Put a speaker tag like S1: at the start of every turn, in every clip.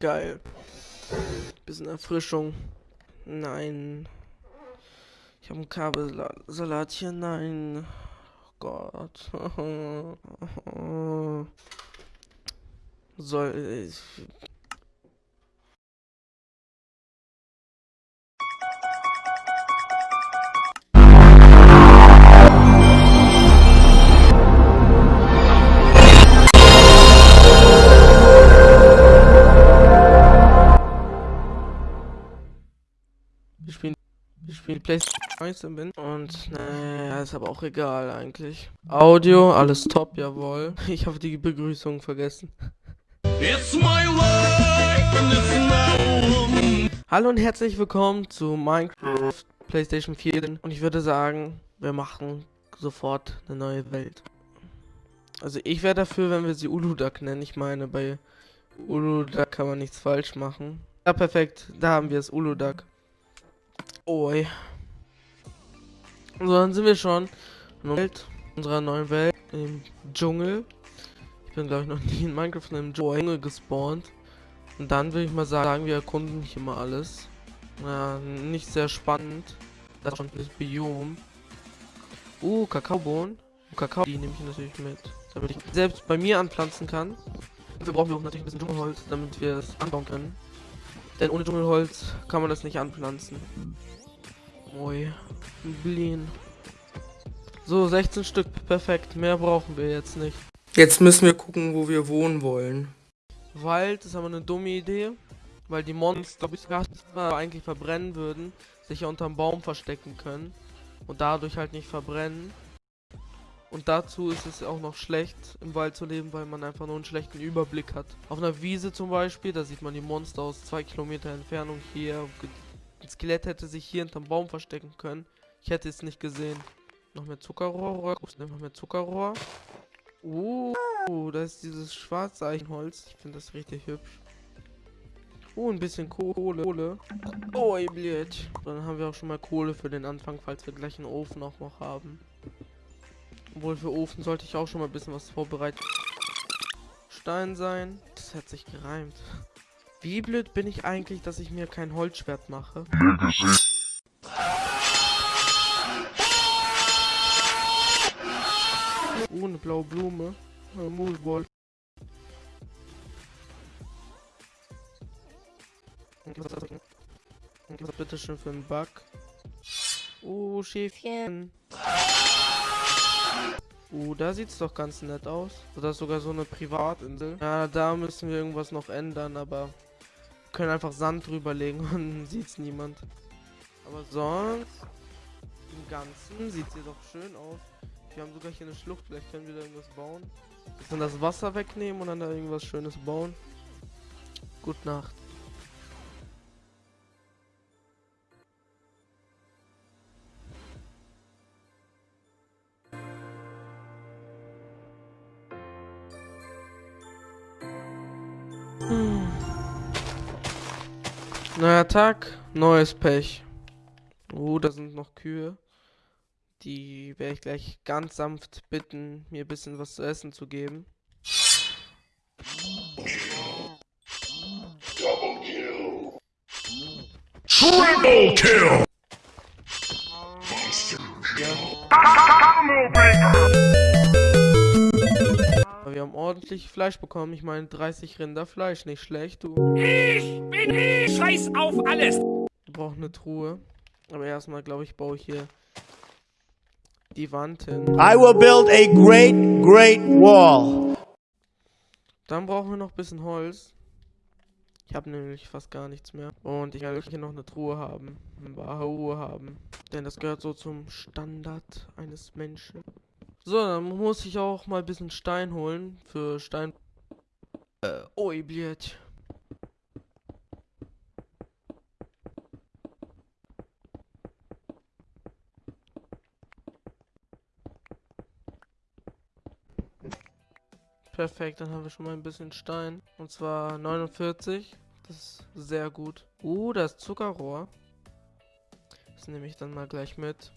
S1: Geil. Bisschen Erfrischung. Nein. Ich habe ein Kabelsalat hier. Nein. Oh Gott. Soll ich. Wir spielen, wir spielen PlayStation 19 bin und naja, ist aber auch egal eigentlich. Audio, alles top, jawohl. Ich habe die Begrüßung vergessen.
S2: It's my life and it's now.
S1: Hallo und herzlich willkommen zu Minecraft PlayStation 4 und ich würde sagen, wir machen sofort eine neue Welt. Also ich wäre dafür, wenn wir sie Uludak nennen. Ich meine, bei Uludak kann man nichts falsch machen. Ja, perfekt. Da haben wir es, Uludak. Oi. So, dann sind wir schon in unserer neuen Welt, im Dschungel. Ich bin, glaube ich, noch nie in Minecraft in einem Dschungel gespawnt. Und dann würde ich mal sagen, wir erkunden hier mal alles. Ja, nicht sehr spannend. Das ist schon das Biom. Uh, Kakaobohnen. Kakao, die nehme ich natürlich mit. Damit ich selbst bei mir anpflanzen kann. Dafür brauchen wir auch natürlich ein bisschen Dschungelholz, damit wir es anbauen können. Denn ohne Dschungelholz kann man das nicht anpflanzen. Ui, Blin. So, 16 Stück, perfekt. Mehr brauchen wir jetzt nicht. Jetzt müssen wir gucken, wo wir wohnen wollen. Wald ist aber eine dumme Idee, weil die Monster, bis wir eigentlich verbrennen würden, sich ja unterm Baum verstecken können und dadurch halt nicht verbrennen. Und dazu ist es auch noch schlecht, im Wald zu leben, weil man einfach nur einen schlechten Überblick hat. Auf einer Wiese zum Beispiel, da sieht man die Monster aus zwei Kilometer Entfernung hier. Ein Skelett hätte sich hier hinterm Baum verstecken können. Ich hätte es nicht gesehen. Noch mehr Zuckerrohr. Noch mehr Zuckerrohr. Uh, da ist dieses schwarze Eichenholz. Ich finde das richtig hübsch. Uh, ein bisschen Kohle. Kohle. Oh, ey. Dann haben wir auch schon mal Kohle für den Anfang, falls wir gleich einen Ofen auch noch haben. Obwohl für Ofen sollte ich auch schon mal ein bisschen was vorbereiten. Stein sein. Das hat sich gereimt. Wie blöd bin ich eigentlich, dass ich mir kein Holzschwert mache? Oh, eine blaue Blume. Ein Moonball. Was bitte schön für einen Bug? Oh, Schäfchen. Uh, da sieht's doch ganz nett aus. Das ist sogar so eine Privatinsel. Ja, da müssen wir irgendwas noch ändern, aber können einfach Sand drüberlegen und sieht's niemand. Aber sonst im Ganzen sieht sie doch schön aus. Wir haben sogar hier eine Schlucht, vielleicht können wir da irgendwas bauen. Dann das Wasser wegnehmen und dann da irgendwas Schönes bauen. Gute Nacht. Hm. Neuer Tag, neues Pech. Oh, da sind noch Kühe. Die werde ich gleich ganz sanft bitten, mir ein bisschen was zu essen zu geben.
S2: Triple kill.
S1: Aber wir ordentlich Fleisch bekommen. Ich meine 30 Rinder Fleisch, nicht schlecht, du.
S2: Ich bin ich. Scheiß auf alles.
S1: Wir brauchen eine Truhe. Aber erstmal, glaube ich, baue ich hier die Wand hin.
S3: I will build a great, great wall.
S1: Dann brauchen wir noch ein bisschen Holz. Ich habe nämlich fast gar nichts mehr. Und ich werde hier noch eine Truhe haben. Eine wahre Ruhe haben. Denn das gehört so zum Standard eines Menschen. So, dann muss ich auch mal ein bisschen Stein holen. Für Stein... Äh, oi, blöd. Perfekt, dann haben wir schon mal ein bisschen Stein. Und zwar 49. Das ist sehr gut. Uh, das Zuckerrohr. Das nehme ich dann mal gleich mit.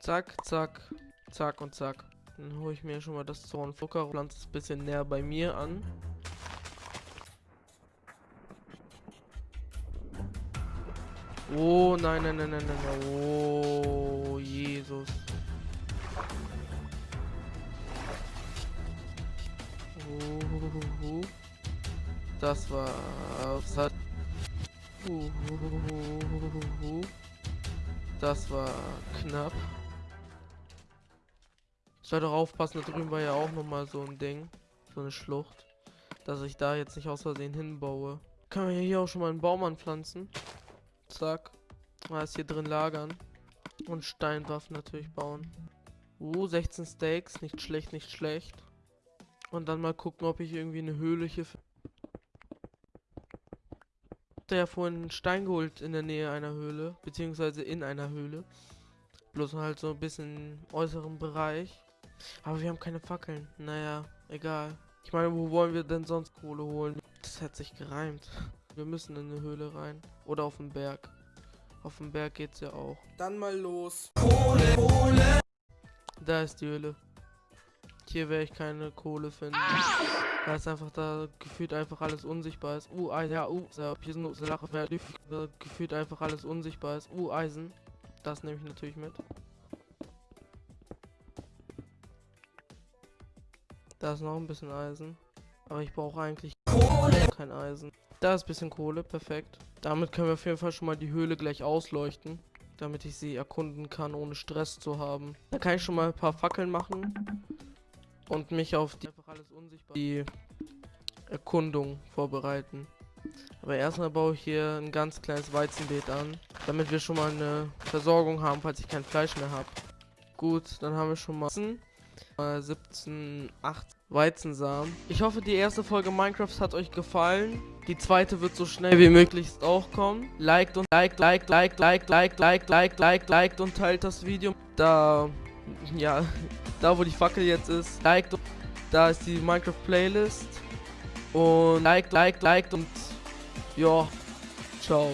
S1: Zack, zack, zack und zack. Dann hole ich mir schon mal das Zorn Zuckerrohr. Pflanze es ein bisschen näher bei mir an. Oh, nein, nein, nein, nein, nein, nein. Oh, Jesus. Oh, das war... Das hat... Das war knapp. Ich soll doch aufpassen, da drüben war ja auch nochmal so ein Ding. So eine Schlucht. Dass ich da jetzt nicht aus Versehen hinbaue. Können wir hier auch schon mal einen Baum anpflanzen. Zack. Mal ist hier drin lagern. Und Steinwaffen natürlich bauen. Uh, 16 Steaks. Nicht schlecht, nicht schlecht. Und dann mal gucken, ob ich irgendwie eine Höhle hier finde. Der ja vorhin einen Stein geholt in der Nähe einer Höhle. Beziehungsweise in einer Höhle. Bloß halt so ein bisschen im äußeren Bereich. Aber wir haben keine Fackeln. Naja, egal. Ich meine, wo wollen wir denn sonst Kohle holen? Das hat sich gereimt. Wir müssen in eine Höhle rein. Oder auf den Berg. Auf dem Berg geht's ja auch. Dann mal los. Kohle, Kohle. Da ist die Höhle. Hier werde ich keine Kohle finden. Weil es einfach da gefühlt einfach alles unsichtbar ist. Uh, Eisen. Ja, uh, hier sind so Lache. Gefühlt einfach alles unsichtbar ist. Uh, Eisen. Das nehme ich natürlich mit. Da ist noch ein bisschen Eisen. Aber ich brauche eigentlich Kohle. kein Eisen. Da ist ein bisschen Kohle, perfekt. Damit können wir auf jeden Fall schon mal die Höhle gleich ausleuchten. Damit ich sie erkunden kann, ohne Stress zu haben. Da kann ich schon mal ein paar Fackeln machen. Und mich auf die, die Erkundung vorbereiten. Aber erstmal baue ich hier ein ganz kleines Weizenbeet an. Damit wir schon mal eine Versorgung haben, falls ich kein Fleisch mehr habe. Gut, dann haben wir schon mal 17, 8 Weizensamen. Ich hoffe, die erste Folge Minecraft hat euch gefallen. Die zweite wird so schnell wie möglich auch kommen. Liked und liked, liked, liked, liked, liked, liked, liked, liked, liked und teilt das Video. Da, ja, da wo die Fackel jetzt ist, liked. Da ist die Minecraft Playlist. Und liked, liked, liked und ja, ciao.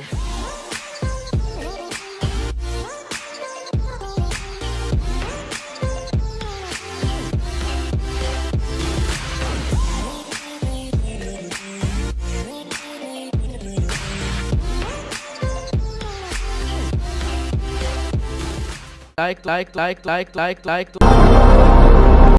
S1: Like, like, like, like, like, like.